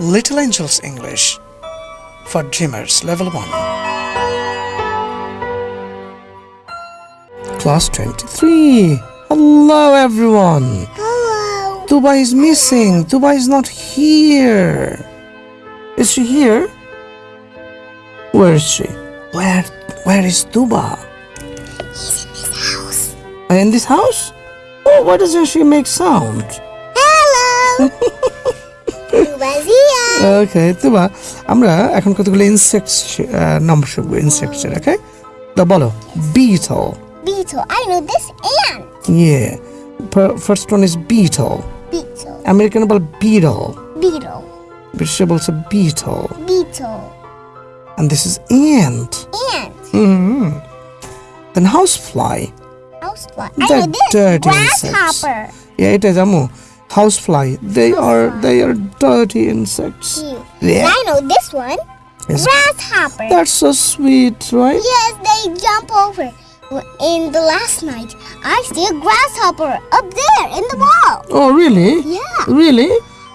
Little Angels English for Dreamers Level 1. Class 23. Hello, everyone. Hello. Tuba is missing. Tuba is not here. Is she here? Where is she? Where where is Tuba? He's in this house. In this house? Oh, why doesn't she make sound? Hello. here. ওকে তুবা আমরা এখন কতগুলো insects number শিখবো insects এর ওকে তো বলো beetle Beetle. I know this ant. yeah first one is beetle Beetle. American ball beetle Beetle. ব্রিটিশে বলছে beetle Beetle. and this is ant Ant. mm then housefly Housefly. I They're know this. dirty insects. Grasshopper. yeah এটা জামু housefly they are they are dirty insects Cute. Yeah. I know this one. Yes. Grasshopper. that's so sweet right Yes, they jump over. Well, In the last night, I see a grasshopper up there in the wall. oh really Yeah, really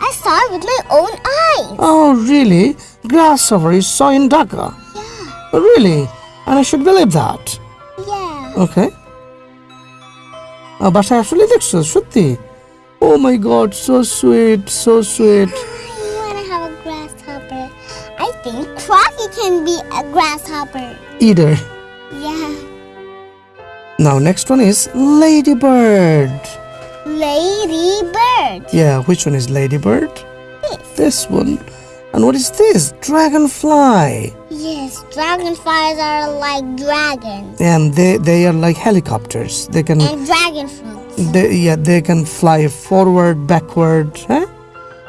I saw it with my own eyes. Oh, really? Grasshopper you saw in Dhaka? Yeah, Oh, really? And I should believe that. yeah. Okay. Uh, বাসায় আসলে দেখছো সত্যি Oh my god, so sweet, so sweet. I want to have a grasshopper. I think Crocky can be a grasshopper. Either. Yeah. Now next one is ladybird. Ladybird. Yeah, which one is ladybird? This. This one. And what is this? Dragonfly. Yes, dragonflies are like dragons. And they, they are like helicopters. They can. And dragonflies they, yeah they can fly forward backward huh?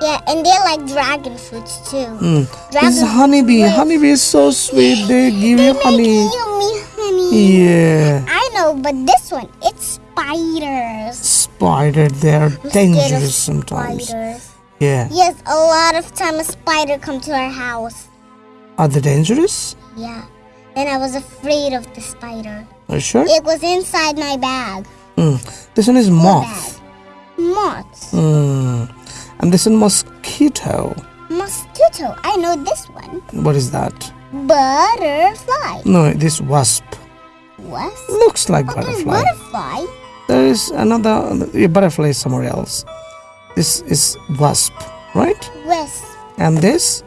Yeah, and they're like dragon fruits too. Mm. Dragon is honeybee. fruits. Honeybee is so sweet. They give They you honey. make yummy honey. Yeah. I know, but this one, it's spiders. Spider, they are I'm dangerous sometimes. Spiders. Yeah. Yes, a lot of time a spider come to our house. Are they dangerous? Yeah. And I was afraid of the spider. Are you sure? It was inside my bag. Mm. This one is moth. Moth. Mm. And this one mosquito. Mosquito. I know this one. What is that? Butterfly. No, this wasp. What? Looks like Oh, butterfly. butterfly. There is another butterfly is somewhere else. This is wasp, right? West. And this?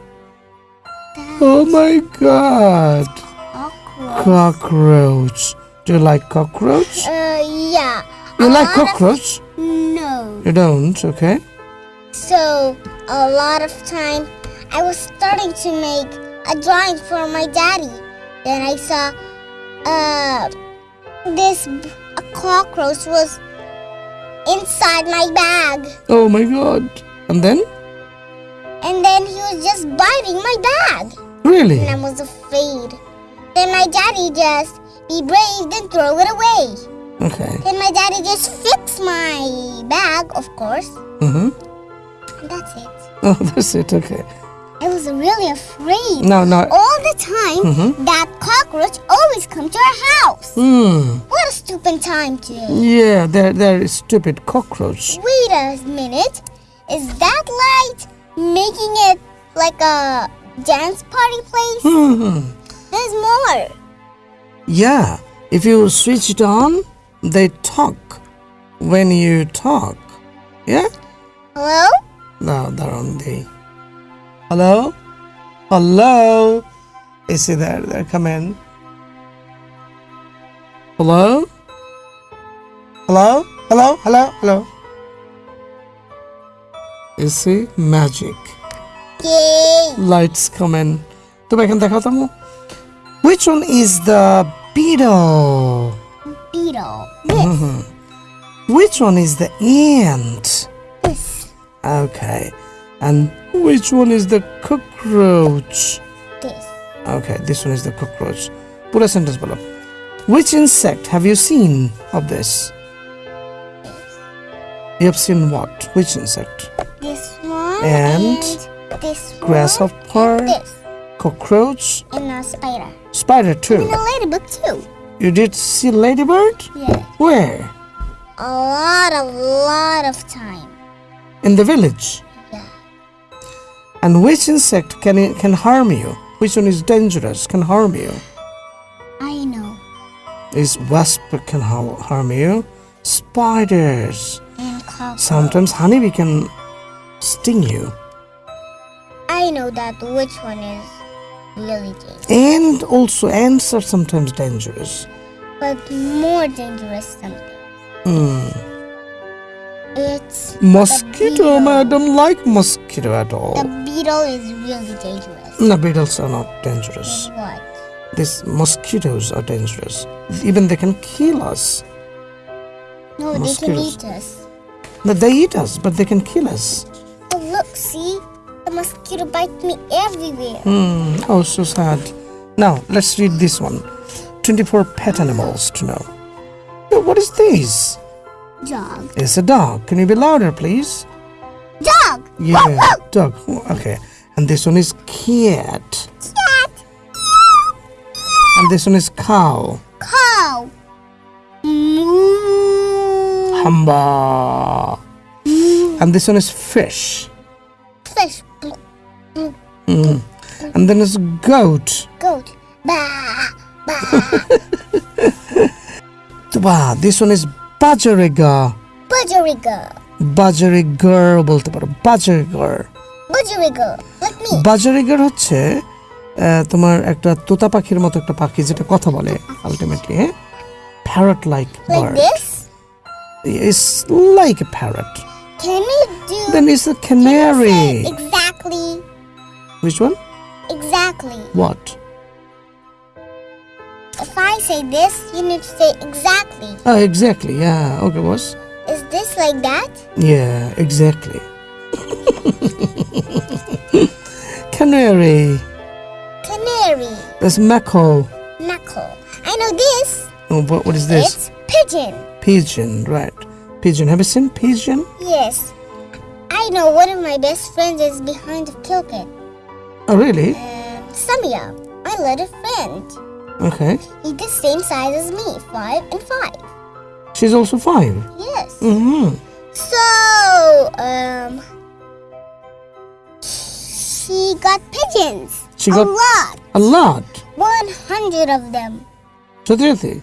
Oh my god. Cockroach. Cockroach. Do you like cockroach? Uh, yeah. You A like of- cockroach? No. You don't, okay? So a lot of time I was starting to make a drawing for my daddy. Then I saw uh this a cockroach was inside my bag. Oh my god. And then? And then he was just biting my bag. Really? And I was afraid. Then my daddy just be brave and throw it away. Okay. Then my daddy just fixed my bag, of course. Mm-hmm. That's it. Oh, that's it, okay. I was really afraid. No, no. all the time Mhm. that cockroach always come to our house. hmm. What a stupid time today. Yeah, they're, they're stupid cockroach. Wait a minute. Is that light making it like a dance party place? Mm -hmm. There's more. Yeah, if you switch it on, they talk when you talk. Yeah? Hello? No, they're on the. Hello? Hello? Is he there? they come in. Hello? Hello? Hello? Hello? Hello? Is see, magic? Yay! Lights come in. Do I can Which one is the beetle? Beetle. Mm-hmm. This. Which one is the ant? This. Okay. And which one is the cockroach? This. Okay, this one is the cockroach. Put a sentence below. Which insect have you seen of this? You have seen what? Which insect? This one. And this one. Grasshopper, This. cockroach, And a spider. spider too. And a ladybug too. You did see ladybird? Yeah. Where? A lot, a lot of time. In the village. Yeah. And which insect can can harm you? Which one is dangerous? Can harm you? I know. Is wasp can harm you? Spiders. And cockroach. Sometimes honeybee can sting you. I know that which one is really dangerous. And also ants are sometimes dangerous. But more dangerous something. Hmm. It's Mosquito. I don't like mosquito at all. the beetle is really dangerous. No, beetles are not dangerous. What? These mosquitoes are dangerous. Even they can kill us. No, they can eat us. No, they eat us, but they can kill us. Mosquito bites me everywhere. Hmm. Oh, so sad. Now, let's read this one 24 pet animals to know. What is this? Dog. It's a dog. Can you be louder, please? Dog! Yeah, dog. Okay. And this one is cat. Cat! And this one is cow. Cow! Moo! Hamba. And this one is fish. Fish. Mm. And then it's goat. Goat. Bah! Bah! Wow, this one is bajariga. Budgerigar. বাজারিগার বলতে পারো বাজারিগার. বাজারিগার হচ্ছে তোমার একটা তোতা পাখির মতো একটা পাখি যেটা কথা বলে আলটিমেটলি হ্যাঁ parrot like Like bird this? It's like a parrot Can you do then it's say canary? Which one? Exactly. What? If I say this, you need to say exactly. Oh, exactly. Yeah. Okay, boss. Is this like that? Yeah, exactly. Canary. Canary. That's mackerel. Mackerel. I know this. Oh, what, what is this? It's pigeon. Pigeon, right. Pigeon. Have you seen pigeon? Yes. I know one of my best friends is behind the pulpit. Oh, really? Samia, my little friend. Okay. He's the same size as me, five and five. She's also five. Yes. Mm-hmm. So, um, she got pigeons. She a got- lot. A lot. One hundred of them. Satyarthi.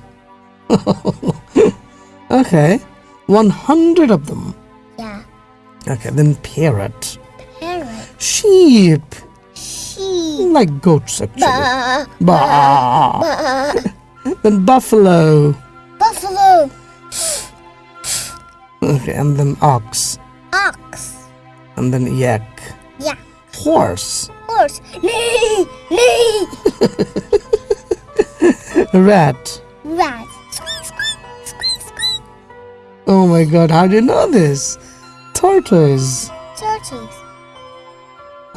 okay. 100 of them. Yeah. Okay, then parrot. Parrot. Sheep. Like goats, actually. Bah, Bah. bah. Then buffalo. Buffalo. Okay, and then ox. Ox. And then yak. Yeah. Horse. Horse. Neigh. Neigh. Rat. Rat. Oh my god, how do you know this? Tortoise. Tortoise.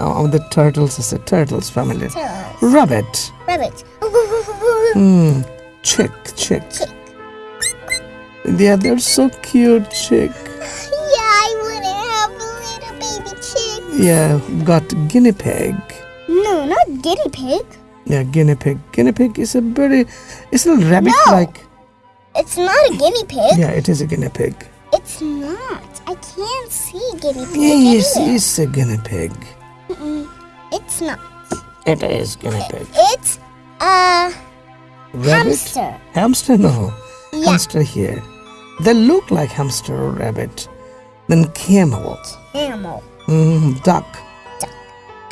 Oh, the turtles is a turtles family. Turtles. Rabbit. Rabbit. Hmm. Chick, chick. Chick. Yeah, they're so cute, chick. Yeah, I want to have a little baby chick. Yeah, got guinea pig. No, not guinea pig. Yeah, guinea pig. Guinea pig is a very, it's a rabbit like. no. It's not a guinea pig. Yeah, it is a guinea pig. It's not. I can't see guinea pig Yes, anywhere. it's a guinea pig Mm-mm. It's not. It is guinea pig. It's a Rabbit? hamster. Hamster? No. Yeah. Hamster here. They look like hamster or rabbit. Then camel. Camel. Mm, duck.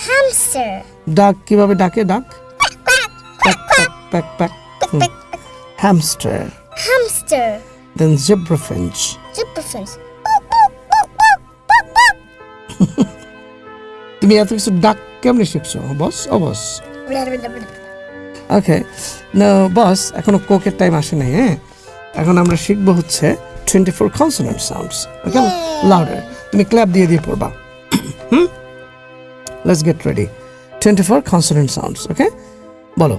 Hamster. Duck কিভাবে ডাকে duck? Quack, quack, Quack, quack, quack, quack. Hmm. quack, quack. Hamster. Hamster. Then zebra finch. Zebra-finch. Boop, boop, boop, boop, boop, boop. তুমি এত কিছু ডাক কেমনে শিখছো? বস ও বস. ওকে না বস এখনও কোকের time আসে নাই হ্যাঁ? এখন আমরা শিখব হচ্ছে twenty four consonant sounds okay! Louder তুমি ক্ল্যাপ দিয়ে দিয়ে পড়বা। হুম? Let's get ready twenty four consonant sounds okay? বলো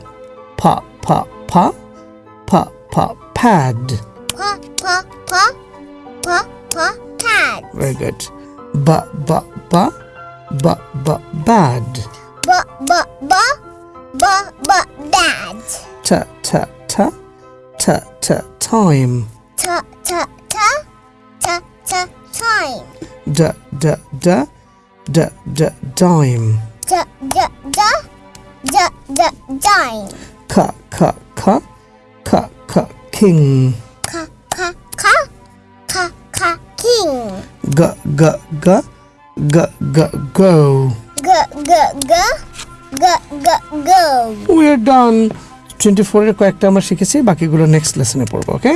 ফা ফা ফা ফা ফা pad Pa, pa, pa. Pa, pa, b b bad. B b b b b bad. T t t t t time. T t t t t time. D d d d d dime. D d d d d dime. K k k k k king. K k k k k king. G g g. G G go. G G G G G go. We are done. Twenty ফোরের কয়েকটা আমরা শিখেছি বাকিগুলো next লেসনে পড়বো ওকে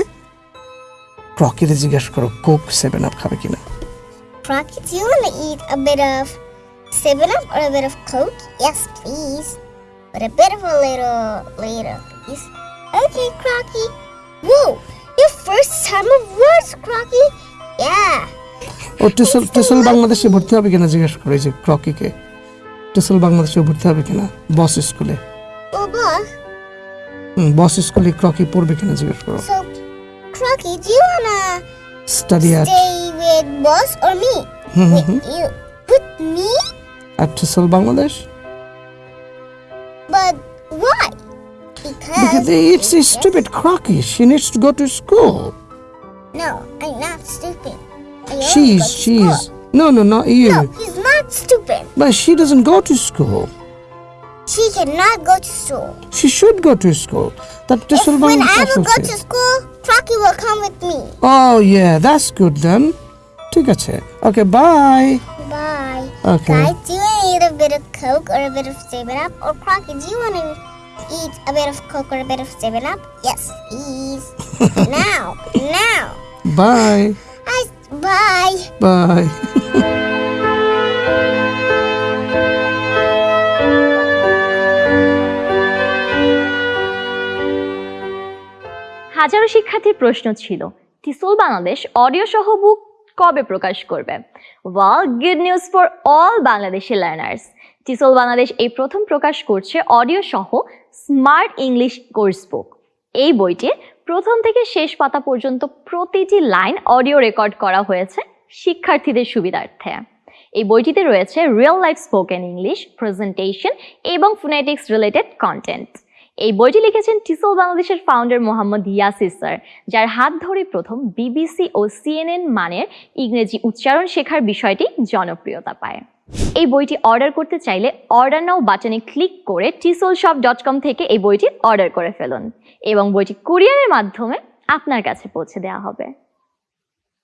ক্রকিরে জিজ্ঞেস করো Coke seven up খাবে কিনা Crocky, do you want to eat a bit of 7 Up or a bit of Coke? Yes, please. But a bit of a little later, please. Okay, Crocky. Whoa, your first time of words, Crocky. Yeah. ও টেসল টেসল বাংলাদেশে ভর্তি হবে কিনা জিজ্ঞেস করে যে ক্রকিকে টেসল বাংলাদেশে ভর্তি হবে কিনা বস স্কুলে Well, boss, হুম বস স্কুলে ক্রকি পড়বে কিনা জিজ্ঞেস করো so, Crocky, do you want to study at stay with boss or me? With you. With me? At টেসল Bangladesh But why? Because Because. it's a stupid crocky. She needs to go to school. No, I'm not stupid. I only go She's, to she's. school. No, no, not you. No, he's not stupid. But she doesn't go to school. She cannot go to school. She should go to school. That If টেসল when I Bangladesh will go আছে। to school, Crocky will come with me. Oh yeah, that's good then. ঠিক আছে. Okay, bye. Bye. Okay. Guys, do you want to eat a bit of Coke or a bit of 7-Up? Or Crocky, do you want to eat a bit of Coke or a bit of 7-Up? Yes, please. now, now. Bye. I, bye. Bye. হাজারো শিক্ষার্থীর প্রশ্ন ছিল টিসল Bangladesh audio সহ বুক কবে প্রকাশ করবে well good news for all Bangladeshi learners TESOL Bangladesh এই প্রথম প্রকাশ করছে অডিও সহ স্মার্ট ইংলিশ কোর্স বুক এই বইটি প্রথম থেকে শেষ পাতা পর্যন্ত প্রতিটি লাইন অডিও রেকর্ড করা হয়েছে শিক্ষার্থীদের সুবিধার্থে। এই বইটিতে রয়েছে real life spoken English presentation এবং ফোনেটিক্স রিলেটেড কন্টেন্ট এই বইটি লিখেছেন টিসল বাংলাদেশের ফাউন্ডার মোহাম্মদ ইয়াসির স্যার যার হাত ধরে প্রথম বিবিসি ও সিএনএন মানের ইংরেজি উচ্চারণ শেখার বিষয়টি জনপ্রিয়তা পায়। এই বইটি অর্ডার করতে চাইলে অর্ডার নাও বাটনে ক্লিক করে টিসোল শপ ডট কম থেকে এই বইটি অর্ডার করে ফেলুন এবং বইটি কুরিয়ারের মাধ্যমে আপনার কাছে পৌঁছে দেওয়া হবে।